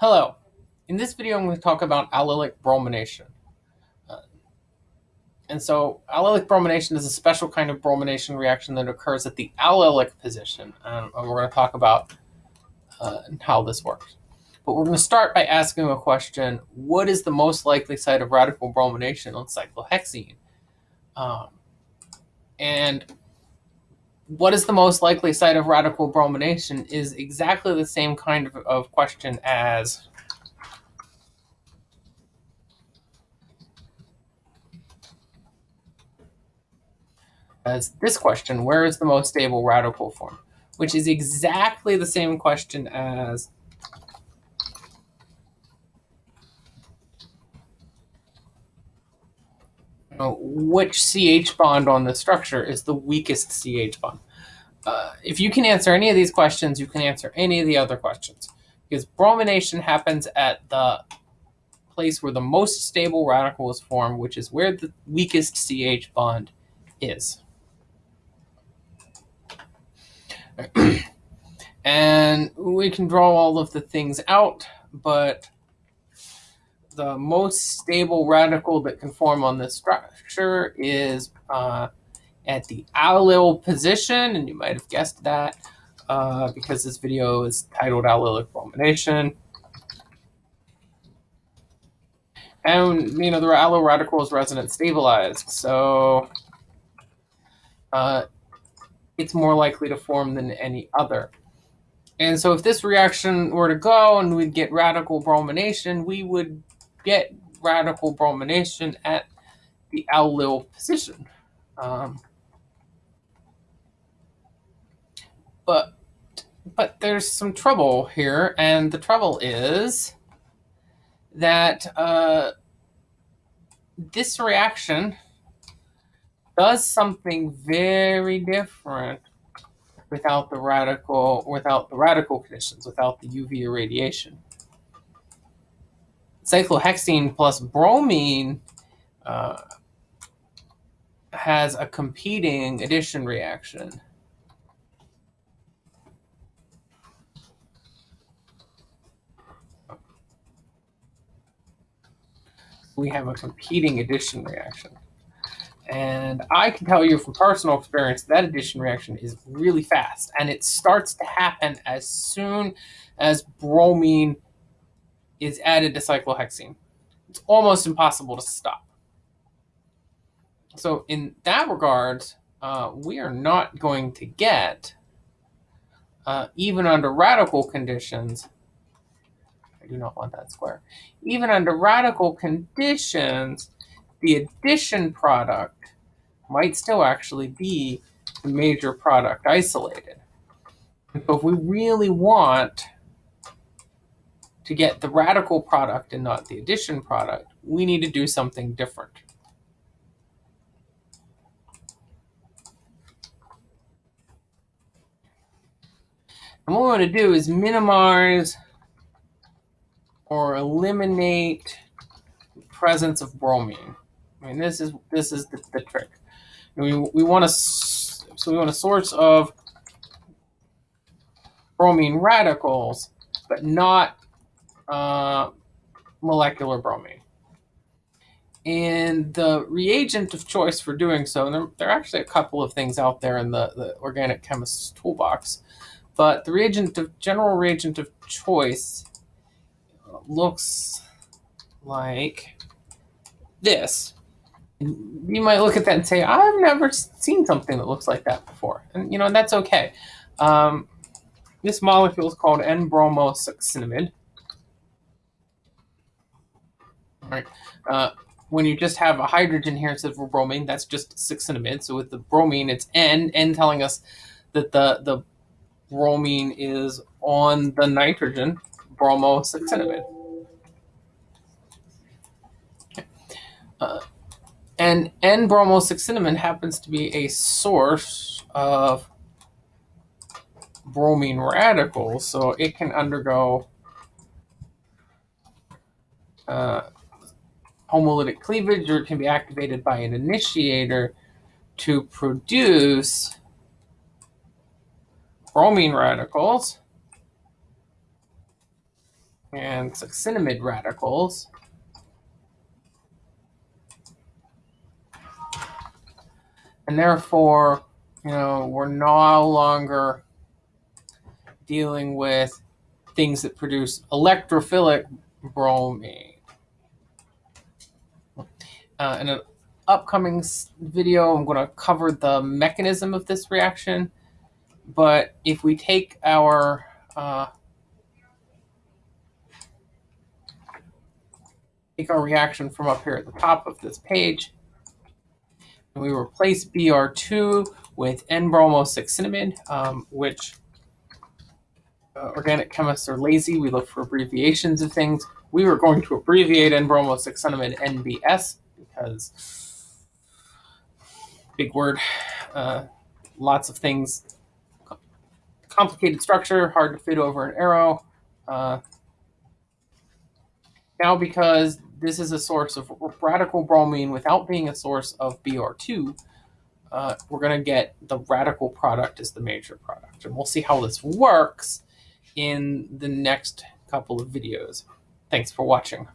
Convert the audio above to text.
Hello. In this video, I'm going to talk about allylic bromination. Uh, and so allylic bromination is a special kind of bromination reaction that occurs at the allylic position. and we're going to talk about uh, how this works. But we're going to start by asking a question, what is the most likely site of radical bromination on cyclohexene? Um, and what is the most likely site of radical bromination is exactly the same kind of, of question as as this question, where is the most stable radical form? Which is exactly the same question as which CH bond on the structure is the weakest CH bond. Uh, if you can answer any of these questions, you can answer any of the other questions. Because bromination happens at the place where the most stable radical is formed, which is where the weakest CH bond is. and we can draw all of the things out, but the most stable radical that can form on this structure is uh, at the allyl position, and you might have guessed that uh, because this video is titled allylic bromination. And, you know, the allyl radical is resonance stabilized, so uh, it's more likely to form than any other. And so if this reaction were to go and we'd get radical bromination, we would get radical bromination at the allyl position. Um, but but there's some trouble here, and the trouble is that uh, this reaction does something very different without the radical without the radical conditions, without the UV irradiation cyclohexene plus bromine uh, has a competing addition reaction. We have a competing addition reaction. And I can tell you from personal experience that addition reaction is really fast. And it starts to happen as soon as bromine is added to cyclohexene. It's almost impossible to stop. So in that regard, uh, we are not going to get, uh, even under radical conditions, I do not want that square, even under radical conditions, the addition product might still actually be the major product isolated. So if we really want to get the radical product and not the addition product, we need to do something different. And what we want to do is minimize or eliminate the presence of bromine. I mean, this is this is the, the trick. we we want to so we want a source of bromine radicals, but not uh, molecular bromine. And the reagent of choice for doing so, and there, there, are actually a couple of things out there in the, the organic chemist's toolbox, but the reagent of general reagent of choice looks like this. You might look at that and say, I've never seen something that looks like that before. And, you know, and that's okay. Um, this molecule is called N-bromosuccinimide. Right? Uh, when you just have a hydrogen here instead of a bromine, that's just succinimide. So with the bromine, it's N, N telling us that the, the bromine is on the nitrogen, bromosuccinimide. Okay. Uh, and N-bromosuccinimide happens to be a source of bromine radicals, so it can undergo uh, homolytic cleavage or it can be activated by an initiator to produce bromine radicals. and succinimide radicals. And therefore, you know, we're no longer dealing with things that produce electrophilic bromine. Uh, in an upcoming video, I'm going to cover the mechanism of this reaction. But if we take our uh, take our reaction from up here at the top of this page, and we replace Br2 with N-bromosuccinimide, um, which uh, organic chemists are lazy. We look for abbreviations of things. We were going to abbreviate N-bromosuccinimide NBS because big word, uh, lots of things, complicated structure, hard to fit over an arrow. Uh, now because this is a source of radical bromine without being a source of Br2, uh, we're going to get the radical product as the major product. And we'll see how this works in the next couple of videos. Thanks for watching.